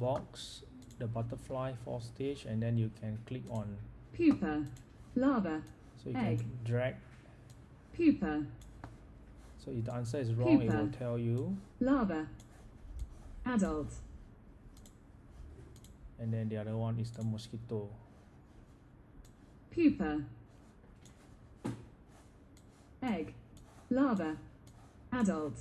box the butterfly for stage and then you can click on pupa, larva, so you Egg. can drag pupa, so if the answer is wrong it will tell you. Larva, adult, and then the other one is the mosquito. Pupa, egg, larva, adult,